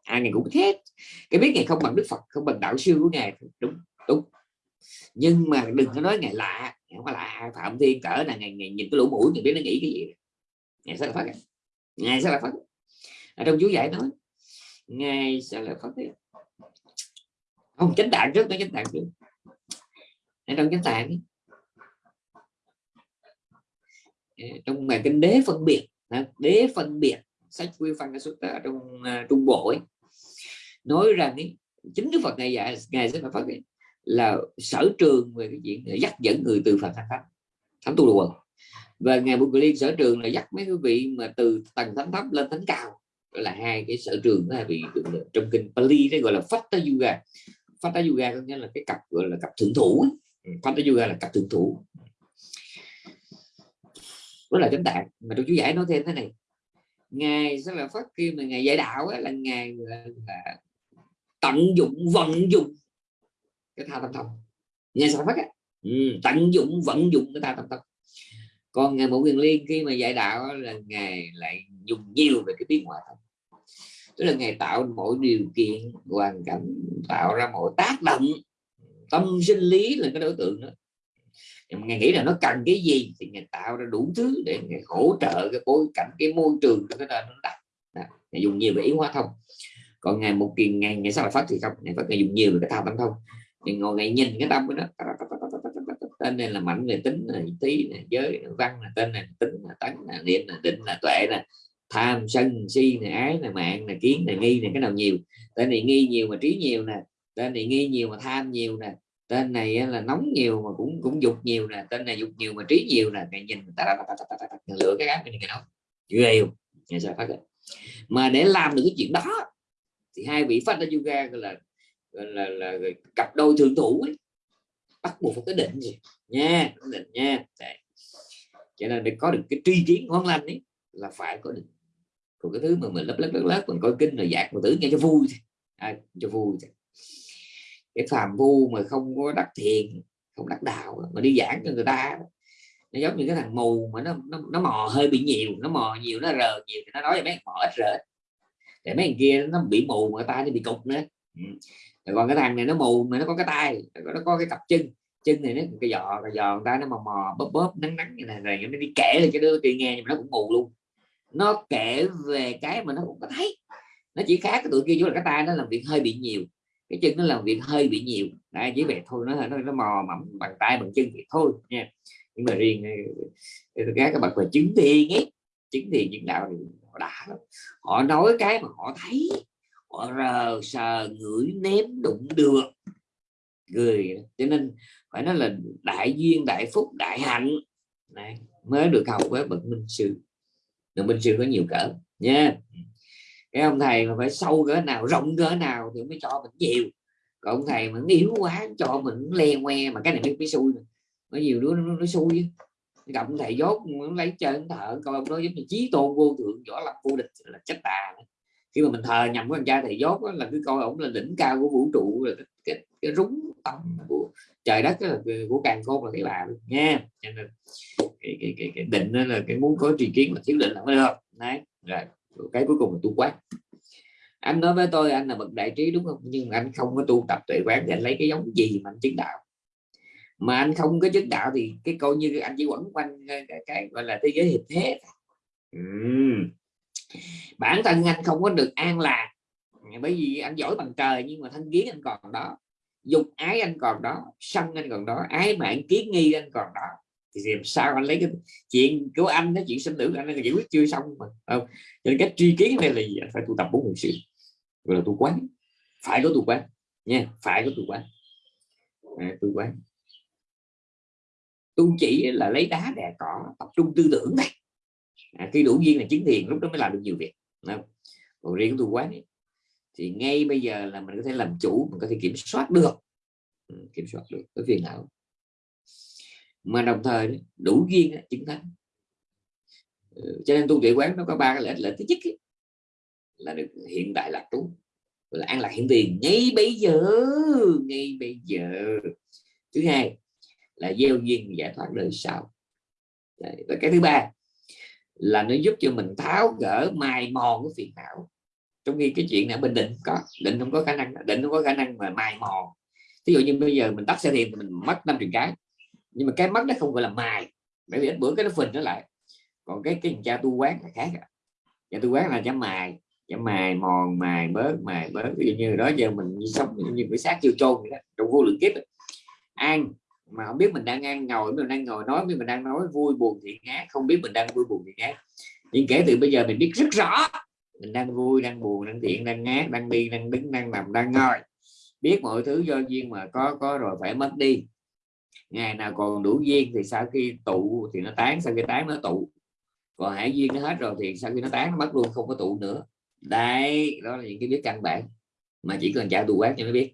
Ai ngày cũng biết hết. Cái biết ngày không bằng đức phật không bằng đạo sư của ngài. Đúng đúng. Nhưng mà đừng có nói ngày lạ. Không phải lạ. Phạm thiên cỡ là ngày, ngày nhìn cái lỗ mũi thì biết nó nghĩ cái gì. Ngày sẽ là phát ngày sẽ là phát ở trong chú giải nói ngài sẽ là phát không chánh tạng trước tới chánh tạng trước. Ở trong chánh tạng à, trong bài kinh đế phân biệt đế phân biệt sách quy phân xuất ở trong uh, trung bộ ấy nói rằng ấy, chính đức phật ngày dạy ngài sẽ phải phát hiện là sở trường về cái chuyện dắt dẫn người từ phật thành thánh thánh tu đồ và ngài bukh liên sở trường là dắt mấy quý vị mà từ tầng thánh thấp lên thánh cao. Là hai cái sở trường đó bị trong kinh Pali đấy gọi là Fatha Yoga Fatha Yoga có nghĩa là cái cặp gọi là cặp thượng thủ ừ, Fatha Yoga là cặp thượng thủ. Đó là chánh tạng. Mà tôi chú giải nói thêm thế này. Ngài sẽ là phát khi mà ngài dạy đạo ấy, là ngài là, là tận dụng vận dụng cái tha tâm thông. Ngài sẽ phát ấy. Ừ, tận dụng vận dụng cái tha tâm thông. Còn ngài một quyền liên khi mà dạy đạo là ngài lại dùng nhiều về cái tiếng ngoại thông tức là ngài tạo mọi điều kiện hoàn cảnh tạo ra mọi tác động tâm sinh lý là cái đối tượng đó ngài nghĩ là nó cần cái gì thì ngài tạo ra đủ thứ để ngài hỗ trợ cái bối cảnh cái môi trường cho cái nền nó đặt ngài dùng nhiều về ý hóa thông còn ngày một kỳ ngày ngày sau là phát thì không ngày phát ngày dùng nhiều về cái thao tâm thông thì ngồi ngày nhìn cái tâm của nó tên này là mạnh về tính này tí này giới này, văn là tên này tính là tấn là niệm là định là tuệ này tham sân si này ái này mạng này kiến này nghi này cái nào nhiều. Tên này nghi nhiều mà trí nhiều nè tên này nghi nhiều mà tham nhiều nè tên này là nóng nhiều mà cũng cũng dục nhiều nè tên này dục nhiều mà trí nhiều nè. Ngày nhìn ta, ta, ta, ta, ta, ta, ta, lựa cái áp cái nó ghê không nghe sao phát mà để làm được cái chuyện đó thì hai vị phát ra yoga gọi là gọi là, là, là cặp đôi thượng thủ ấy. bắt buộc phải có định gì nha định nha. Đấy. cho nên để có được cái tri kiến ngon lành ấy là phải có định còn cái thứ mà mình lấp lấp lấp lấp mình coi kinh rồi dạt mà tử nghe cho vui à, cho vui thôi. Cái phàm vu mà không có đắc thiền không đắc đạo mà đi giảng cho người ta nó giống như cái thằng mù mà nó nó, nó mò hơi bị nhiều nó mò nhiều nó rờ nhiều thì nó nói cho mấy mò ít rờ để mấy thằng kia nó bị mù mà ta thì bị cục nữa. Ừ. còn cái thằng này nó mù mà nó có cái tay nó có cái cặp chân. Chân này nó cái giò cái giò người ta nó mò mò bóp bóp nắng nắng như này rồi nó đi kể lên cho đứa kia nghe nhưng mà nó cũng mù luôn nó kể về cái mà nó cũng có thấy. Nó chỉ khác cái tụi kia chỗ là cái tay nó làm việc hơi bị nhiều. Cái chân nó làm việc hơi bị nhiều. Đấy, chỉ vậy thôi. Nó nó, nó mò mẫm bằng tay bằng chân thì thôi nha. Nhưng mà riêng ờ, các các bậc về chứng thiền ấy chứng thiền những đạo thì họ đã họ nói cái mà họ thấy họ rờ sờ ngửi nếm đụng được. Người cho nên phải nói là đại duyên đại phúc đại hạnh. Này mới được học với bậc minh sư được minh sư có nhiều cỡ nha. Cái ông thầy mà phải sâu cỡ nào rộng cỡ nào thì mới cho mình nhiều. Còn ông thầy mà yếu quá cho mình le ngoe mà cái này mới, mới xui có nhiều đứa nó, nó xui gặp ông thầy dốt nó lấy chân thợ coi ông đó giống như chí tôn vô thượng võ lập vô địch là chết tà khi mà mình thờ nhầm với thằng cha thầy dốt là cứ coi ổng là đỉnh cao của vũ trụ là cái, cái, cái rúng tâm của trời đất là của càng khôn là cái bà nha. Cho nên cái, cái, cái, cái định là cái muốn có tri kiến mà thiếu định là mới được đấy rồi cái cuối cùng là tu quán. Anh nói với tôi anh là bậc đại trí đúng không? Nhưng anh không có tu tập tuệ quán để anh lấy cái giống gì mà anh chứng đạo. Mà anh không có chứng đạo thì cái coi như anh chỉ quẩn quanh cái, cái, gọi là thế giới hiệp thế. Ừ bản thân anh không có được an lạc bởi vì anh giỏi bằng trời nhưng mà thân kiến anh còn đó dục ái anh còn đó sân anh còn đó ái mạng kiến nghi anh còn đó. Thì làm sao anh lấy cái chuyện của anh nói chuyện sinh tử anh giải quyết chưa xong mà không? Cho nên cách truy kiến này là gì? Anh phải tu tập bốn hồn sự gọi là tu quán. Phải có tu quán nha phải có tu quán. À, tu quán. Tu chỉ là lấy đá đè cỏ tập trung tư tưởng này à, khi đủ duyên là chứng thiền lúc đó mới làm được nhiều việc. Không? còn riêng tu quán ấy, thì ngay bây giờ là mình có thể làm chủ mình có thể kiểm soát được. Ừ, kiểm soát được cái phiền não. Mà đồng thời đủ duyên chứng thánh. Ừ, cho nên tu tuệ quán nó có ba cái lợi lợi thứ nhất ấy, là được hiện đại lạc trú là an lạc hiện tiền. Ngay bây giờ ngay bây giờ. Thứ hai là gieo duyên giải thoát đời sau. Và cái thứ ba là nó giúp cho mình tháo gỡ mài mòn cái phiền não. Trong khi cái chuyện này bình định có định không có khả năng định không có khả năng mà mài mòn. Ví dụ như bây giờ mình tắt xe thì mình mất năm triệu cái nhưng mà cái mất nó không gọi là mài bởi vì ít bữa cái nó phình nó lại. Còn cái cái cha tu quán là khác à. cha tu quán là cha mài cha mài mòn mài bớt mài bớt. Ví dụ như đó giờ mình sống như cái xác chưa trôn vậy đó, trong vô lượng kiếp ăn mà không biết mình đang ăn ngồi mình đang ngồi nói mình đang nói vui buồn thiện ác, không biết mình đang vui buồn thiện ác. Nhưng kể từ bây giờ mình biết rất rõ, mình đang vui, đang buồn, đang thiện, đang ác, đang đi, đang đứng, đang nằm, đang ngồi. Biết mọi thứ do duyên mà có có rồi phải mất đi. Ngày nào còn đủ duyên thì sau khi tụ thì nó tán, sau khi tán nó tụ. Còn hải duyên nó hết rồi thì sau khi nó tán nó mất luôn, không có tụ nữa. Đây đó là những cái biết căn bản mà chỉ cần trả tù quán cho nó biết.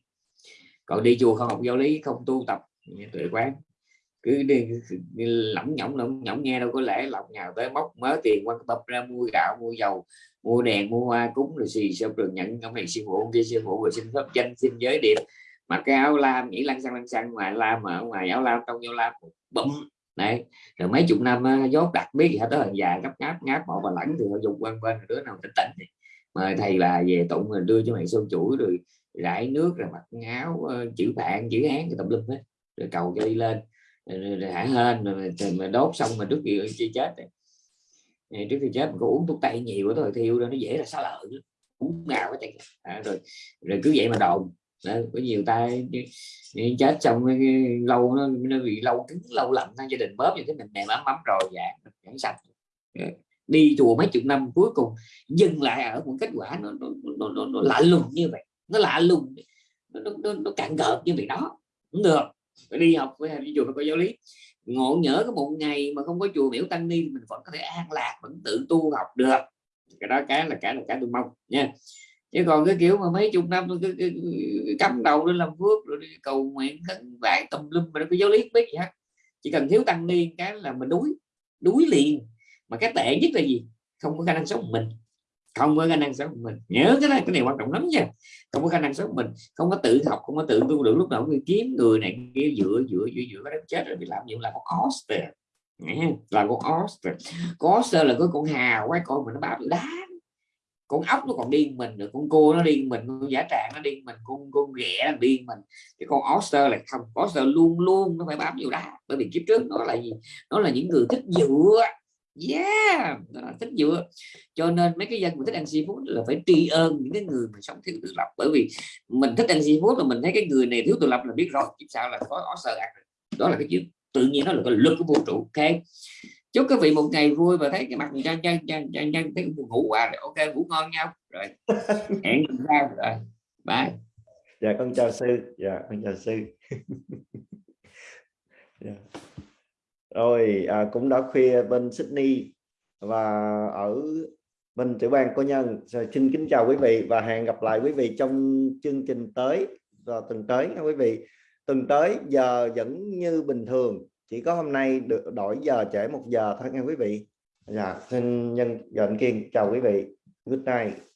Còn đi chùa không học giáo lý, không tu tập tuệ quán. Cứ đi lỏng nhỏng lỏng nhỏng, nghe đâu có lẽ lọc nhào tới móc mớ tiền quan tập ra mua gạo, mua dầu, mua đèn, mua hoa cúng rồi xì xong rồi nhận ông này sư phụ, ông kia sư phụ rồi xin pháp danh xin giới điệp. Mặc cái áo lam nghĩ lăn xăng lăn xăng, ngoài lam mà ở ngoài áo lam, trong vô lam bấm đấy. Rồi mấy chục năm dốt đặt biết gì hết tới hàng dài gấp ngáp ngáp, bỏ bà lẫn thì họ dùng quanh bên, đứa nào tỉnh tỉnh thì mời thầy là về tụng rồi đưa cho mày sơn chuỗi rồi rải nước rồi mặc áo ờ, chữ bạn chữ hán cái tập lum hết rồi cầu cho đi lên rồi hả hên rồi mà đốt xong mà trước khi chi chết này. trước khi chết mình có uống thuốc tây nhiều thôi thiêu nó dễ là xá lợi uống nào cái à, rồi rồi cứ vậy mà đồn. Đó, có nhiều tay chết xong lâu nó, nó bị lâu cứng lâu lạnh gia đình bóp như thế mình mềm ấm ấm rồi dạ chẳng sạch. Đi chùa mấy chục năm cuối cùng dừng lại ở một kết quả nó nó, nó, nó, nó lạ lùng như vậy nó lạ lùng nó, nó, nó, nó cạn gợp như vậy đó. Cũng được đi học với đi chùa phải có giáo lý. Ngộ nhỡ có một ngày mà không có chùa biểu tăng ni mình vẫn có thể an lạc vẫn tự tu học được. Cái đó cái là cái là cái tôi mong nha. Chứ còn cái kiểu mà mấy chục năm tôi cứ, cắm đầu lên làm phước rồi đi cầu nguyện vải tùm lum mà nó có giáo lý biết gì hết. Chỉ cần thiếu tăng ni cái là mình đuối đuối liền. Mà cái tệ nhất là gì? Không có khả năng sống mình không có khả năng sống của mình. Nhớ cái này cái này quan trọng lắm nha. Không có khả năng sống của mình. Không có tự học, không có tự tu được. Lúc nào cũng kiếm người này kia, dựa dựa dựa dựa, cái chết rồi. Bị làm dụng là con oster là con oster con oster là cái con hào quái con mà nó bám đá. Con ốc nó còn điên mình được con cua nó điên mình, con giả tràng nó điên mình, con con ghẻ nó điên mình. Cái con oster là không. Oster luôn luôn nó phải bám nhiều đá. Bởi vì kiếp trước nó là gì? Nó là những người thích dựa yeah thích dựa cho nên mấy cái dân mà thích ăn seafood là phải tri ơn những cái người mà sống thiếu tự lập. Bởi vì mình thích ăn seafood là mình thấy cái người này thiếu tự lập là biết rồi chứ sao là có oster ăn đó là cái chuyện tự nhiên nó là cái lực của vũ trụ ok? Chúc các vị một ngày vui và thấy cái mặt chân chân chân chân chân thấy buồn ngủ quá rồi. Ok ngủ ngon nhau rồi. (laughs) Hẹn ra rồi. Bye. Dạ con chào sư. Dạ con chào sư. (laughs) Dạ rồi à, cũng đã khuya bên Sydney và ở bên tiểu bang cô nhân. Rồi xin kính chào quý vị và hẹn gặp lại quý vị trong chương trình tới và tuần tới nha quý vị. Tuần tới giờ vẫn như bình thường chỉ có hôm nay được đổi giờ trễ một giờ thôi nha quý vị. Dạ xin nhân dạ, dọn kiên chào quý vị. Good night.